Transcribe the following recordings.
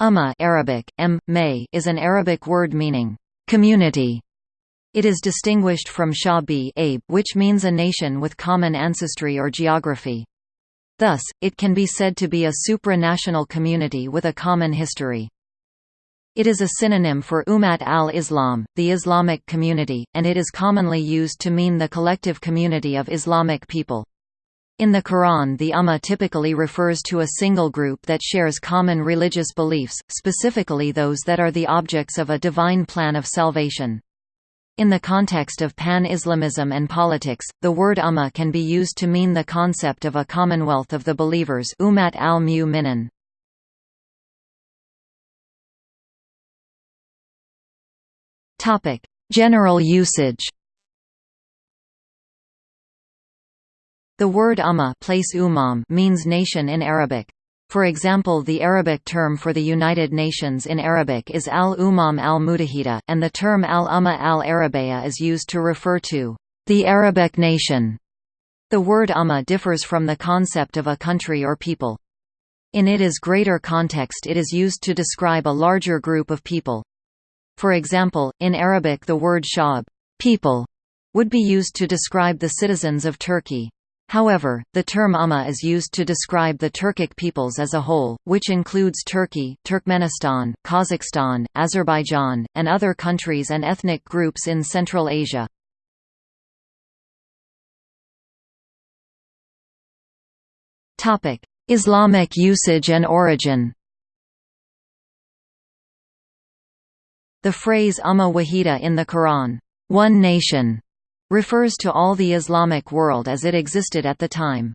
Umma Arabic, m, may, is an Arabic word meaning, community. It is distinguished from Shabi which means a nation with common ancestry or geography. Thus, it can be said to be a supranational community with a common history. It is a synonym for Ummat al-Islam, the Islamic community, and it is commonly used to mean the collective community of Islamic people. In the Quran the Ummah typically refers to a single group that shares common religious beliefs, specifically those that are the objects of a divine plan of salvation. In the context of pan-Islamism and politics, the word Ummah can be used to mean the concept of a commonwealth of the believers Ummat al-Mu'minin. General usage The word umma place umam means nation in Arabic. For example the Arabic term for the United Nations in Arabic is al-Umam al-Mutahida, and the term al-Umma al-Arabiya is used to refer to the Arabic nation. The word umma differs from the concept of a country or people. In it is greater context it is used to describe a larger group of people. For example, in Arabic the word shab people, would be used to describe the citizens of Turkey. However, the term Umma is used to describe the Turkic peoples as a whole, which includes Turkey, Turkmenistan, Kazakhstan, Azerbaijan, and other countries and ethnic groups in Central Asia. Islamic usage and origin The phrase Umma Wahida in the Quran, one nation, refers to all the Islamic world as it existed at the time.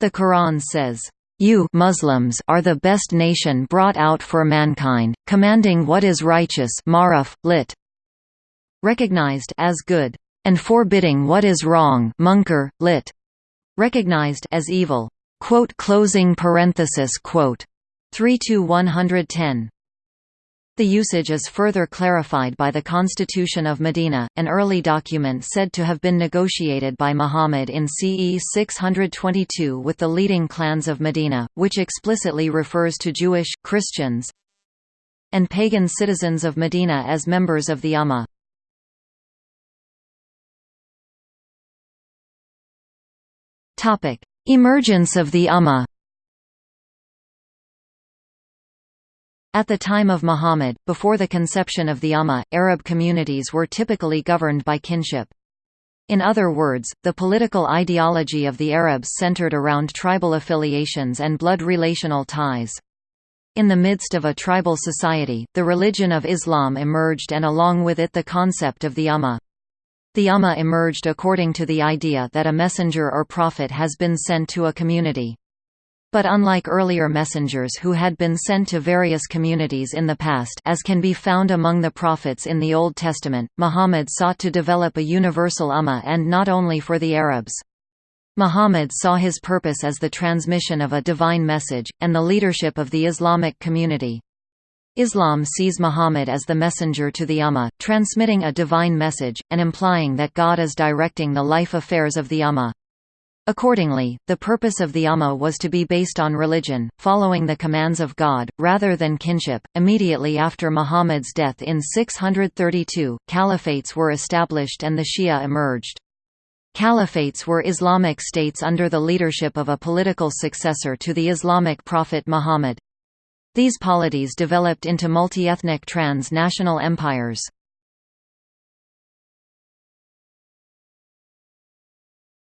The Quran says, "You Muslims are the best nation brought out for mankind, commanding what is righteous maruf, lit. recognized as good, and forbidding what is wrong munkar, lit. recognized as evil." Quote closing parenthesis quote 3 to 110 the usage is further clarified by the Constitution of Medina, an early document said to have been negotiated by Muhammad in CE 622 with the leading clans of Medina, which explicitly refers to Jewish, Christians, and pagan citizens of Medina as members of the Ummah. Emergence of the Ummah At the time of Muhammad, before the conception of the Ummah, Arab communities were typically governed by kinship. In other words, the political ideology of the Arabs centered around tribal affiliations and blood relational ties. In the midst of a tribal society, the religion of Islam emerged and along with it the concept of the Ummah. The Ummah emerged according to the idea that a messenger or prophet has been sent to a community. But unlike earlier messengers who had been sent to various communities in the past as can be found among the prophets in the Old Testament, Muhammad sought to develop a universal ummah and not only for the Arabs. Muhammad saw his purpose as the transmission of a divine message, and the leadership of the Islamic community. Islam sees Muhammad as the messenger to the Ummah, transmitting a divine message, and implying that God is directing the life affairs of the Ummah. Accordingly, the purpose of the Ummah was to be based on religion, following the commands of God, rather than kinship. Immediately after Muhammad's death in 632, caliphates were established and the Shia emerged. Caliphates were Islamic states under the leadership of a political successor to the Islamic prophet Muhammad. These polities developed into multi-ethnic trans-national empires.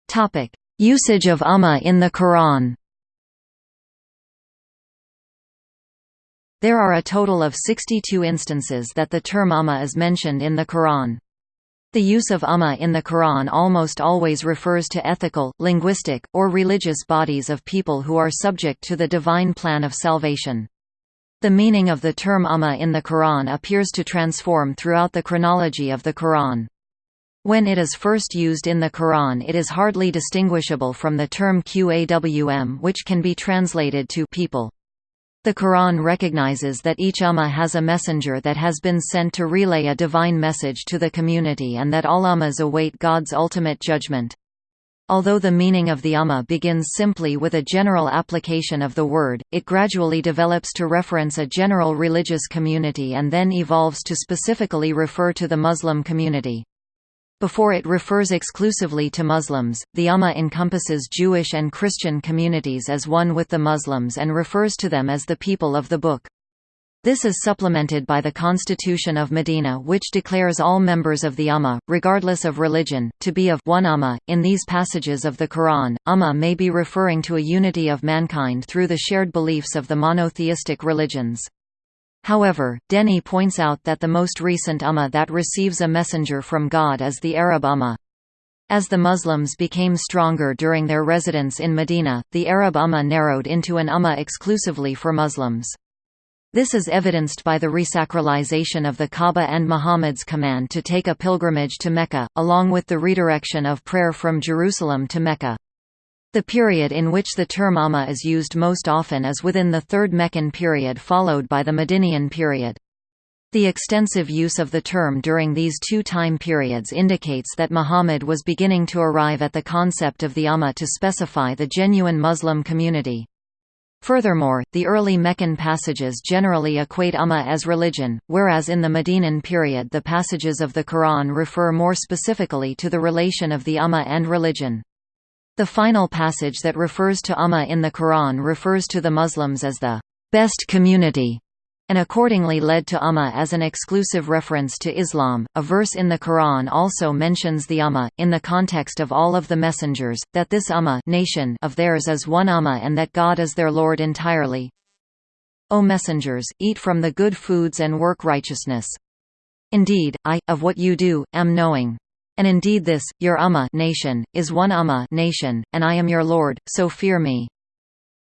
Topic: Usage of Ummah in the Quran There are a total of 62 instances that the term Ummah is mentioned in the Quran. The use of Ummah in the Quran almost always refers to ethical, linguistic, or religious bodies of people who are subject to the divine plan of salvation. The meaning of the term Ummah in the Quran appears to transform throughout the chronology of the Quran. When it is first used in the Quran it is hardly distinguishable from the term Qawm which can be translated to people. The Quran recognizes that each ummah has a messenger that has been sent to relay a divine message to the community and that all ummahs await God's ultimate judgment. Although the meaning of the Ummah begins simply with a general application of the word, it gradually develops to reference a general religious community and then evolves to specifically refer to the Muslim community. Before it refers exclusively to Muslims, the Ummah encompasses Jewish and Christian communities as one with the Muslims and refers to them as the people of the Book. This is supplemented by the Constitution of Medina which declares all members of the Ummah, regardless of religion, to be of one Ummah. In these passages of the Quran, Ummah may be referring to a unity of mankind through the shared beliefs of the monotheistic religions. However, Denny points out that the most recent Ummah that receives a messenger from God is the Arab Ummah. As the Muslims became stronger during their residence in Medina, the Arab Ummah narrowed into an Ummah exclusively for Muslims. This is evidenced by the resacralization of the Kaaba and Muhammad's command to take a pilgrimage to Mecca, along with the redirection of prayer from Jerusalem to Mecca. The period in which the term Ummah is used most often is within the Third Meccan period followed by the Medinian period. The extensive use of the term during these two time periods indicates that Muhammad was beginning to arrive at the concept of the Ummah to specify the genuine Muslim community. Furthermore, the early Meccan passages generally equate Ummah as religion, whereas in the Medinan period the passages of the Quran refer more specifically to the relation of the Ummah and religion. The final passage that refers to Ummah in the Quran refers to the Muslims as the best community, and accordingly led to Ummah as an exclusive reference to Islam. A verse in the Quran also mentions the Ummah, in the context of all of the messengers, that this Ummah nation of theirs is one Ummah and that God is their Lord entirely. O messengers, eat from the good foods and work righteousness. Indeed, I, of what you do, am knowing. And indeed this, your Ummah nation, is one Ummah nation, and I am your Lord, so fear me.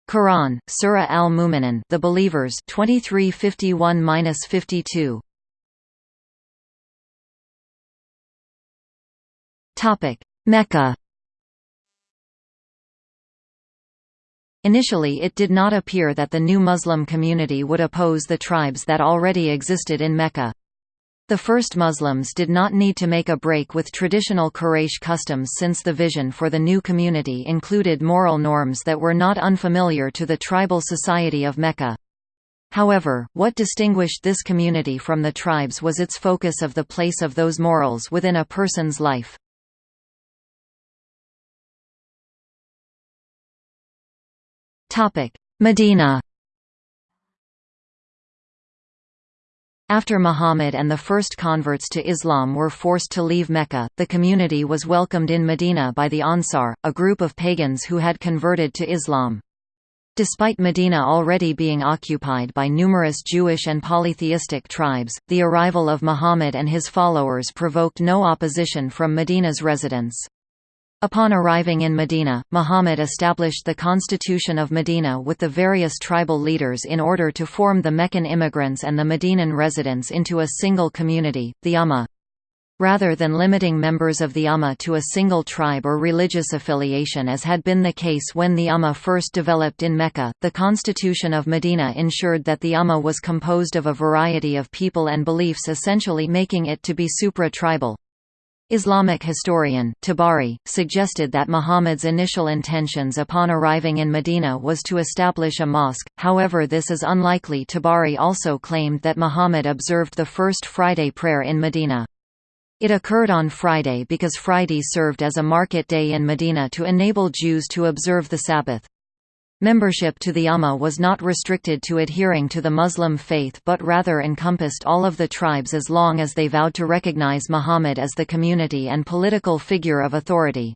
Quran, Surah Al-Mu'minun, The Believers, 2351-52. Topic: Mecca. Initially it did not appear that the new Muslim community would oppose the tribes that already existed in Mecca. The first Muslims did not need to make a break with traditional Quraysh customs since the vision for the new community included moral norms that were not unfamiliar to the tribal society of Mecca. However, what distinguished this community from the tribes was its focus of the place of those morals within a person's life. Medina After Muhammad and the first converts to Islam were forced to leave Mecca, the community was welcomed in Medina by the Ansar, a group of pagans who had converted to Islam. Despite Medina already being occupied by numerous Jewish and polytheistic tribes, the arrival of Muhammad and his followers provoked no opposition from Medina's residents. Upon arriving in Medina, Muhammad established the Constitution of Medina with the various tribal leaders in order to form the Meccan immigrants and the Medinan residents into a single community, the Ummah. Rather than limiting members of the Ummah to a single tribe or religious affiliation as had been the case when the Ummah first developed in Mecca, the Constitution of Medina ensured that the Ummah was composed of a variety of people and beliefs essentially making it to be supra-tribal. Islamic historian, Tabari, suggested that Muhammad's initial intentions upon arriving in Medina was to establish a mosque, however this is unlikely Tabari also claimed that Muhammad observed the first Friday prayer in Medina. It occurred on Friday because Friday served as a market day in Medina to enable Jews to observe the Sabbath. Membership to the Ummah was not restricted to adhering to the Muslim faith but rather encompassed all of the tribes as long as they vowed to recognize Muhammad as the community and political figure of authority.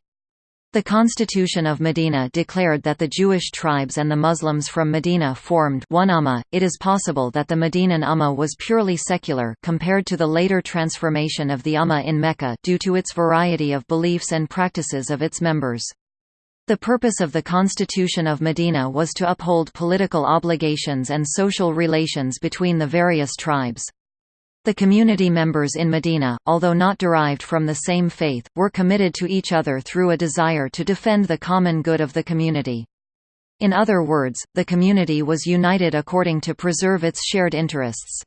The Constitution of Medina declared that the Jewish tribes and the Muslims from Medina formed one Ummah. It is possible that the Medinan Ummah was purely secular compared to the later transformation of the Ummah in Mecca due to its variety of beliefs and practices of its members. The purpose of the Constitution of Medina was to uphold political obligations and social relations between the various tribes. The community members in Medina, although not derived from the same faith, were committed to each other through a desire to defend the common good of the community. In other words, the community was united according to preserve its shared interests.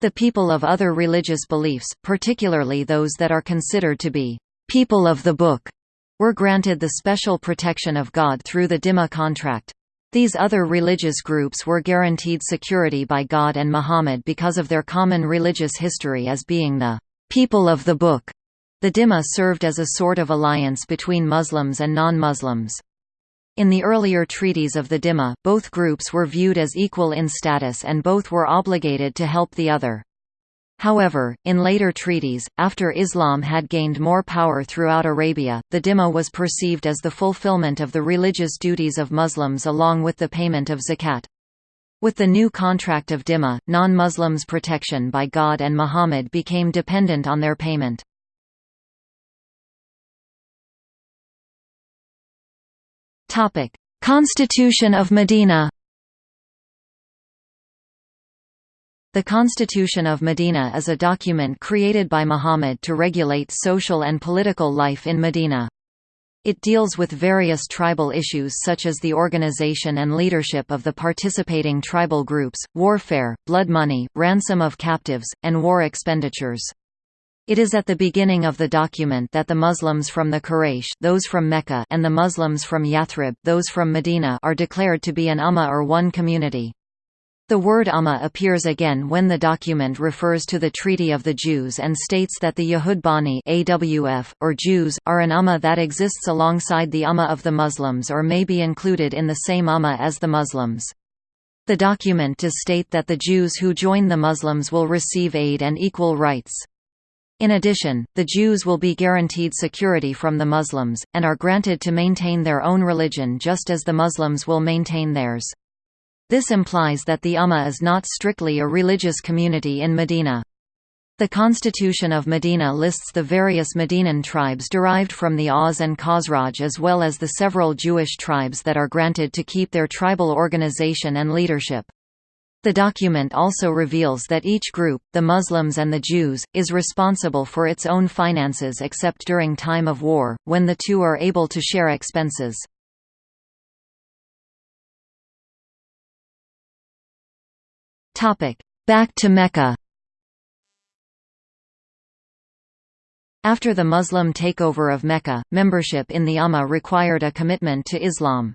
The people of other religious beliefs, particularly those that are considered to be people of the book, were granted the special protection of God through the Dhimma contract. These other religious groups were guaranteed security by God and Muhammad because of their common religious history as being the people of the book. The Dhimma served as a sort of alliance between Muslims and non-Muslims. In the earlier treaties of the Dhimma, both groups were viewed as equal in status and both were obligated to help the other. However, in later treaties, after Islam had gained more power throughout Arabia, the Dhimma was perceived as the fulfillment of the religious duties of Muslims along with the payment of zakat. With the new contract of Dhimma, non-Muslims' protection by God and Muhammad became dependent on their payment. Constitution of Medina The Constitution of Medina is a document created by Muhammad to regulate social and political life in Medina. It deals with various tribal issues such as the organization and leadership of the participating tribal groups, warfare, blood money, ransom of captives, and war expenditures. It is at the beginning of the document that the Muslims from the Quraysh those from Mecca and the Muslims from Yathrib those from Medina are declared to be an ummah or one community. The word Ummah appears again when the document refers to the Treaty of the Jews and states that the Yahud AWF, or Jews, are an Ummah that exists alongside the Ummah of the Muslims or may be included in the same Ummah as the Muslims. The document does state that the Jews who join the Muslims will receive aid and equal rights. In addition, the Jews will be guaranteed security from the Muslims, and are granted to maintain their own religion just as the Muslims will maintain theirs. This implies that the Ummah is not strictly a religious community in Medina. The Constitution of Medina lists the various Medinan tribes derived from the Aus and Khazraj as well as the several Jewish tribes that are granted to keep their tribal organization and leadership. The document also reveals that each group, the Muslims and the Jews, is responsible for its own finances except during time of war, when the two are able to share expenses. Back to Mecca After the Muslim takeover of Mecca, membership in the Ummah required a commitment to Islam.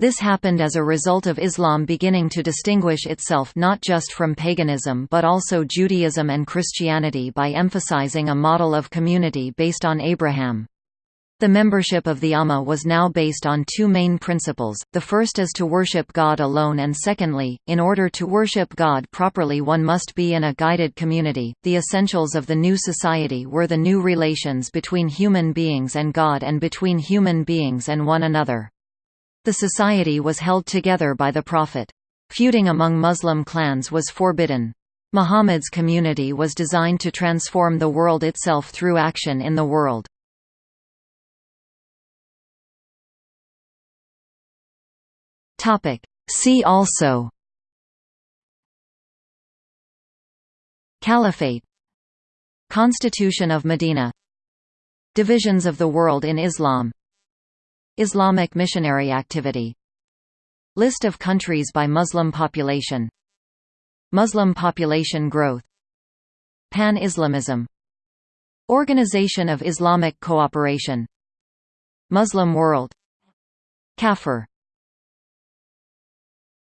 This happened as a result of Islam beginning to distinguish itself not just from paganism but also Judaism and Christianity by emphasizing a model of community based on Abraham. The membership of the Ummah was now based on two main principles, the first is to worship God alone and secondly, in order to worship God properly one must be in a guided community. The essentials of the new society were the new relations between human beings and God and between human beings and one another. The society was held together by the Prophet. Feuding among Muslim clans was forbidden. Muhammad's community was designed to transform the world itself through action in the world. Topic. See also. Caliphate. Constitution of Medina. Divisions of the world in Islam. Islamic missionary activity. List of countries by Muslim population. Muslim population growth. Pan-Islamism. Organization of Islamic Cooperation. Muslim world. Kafir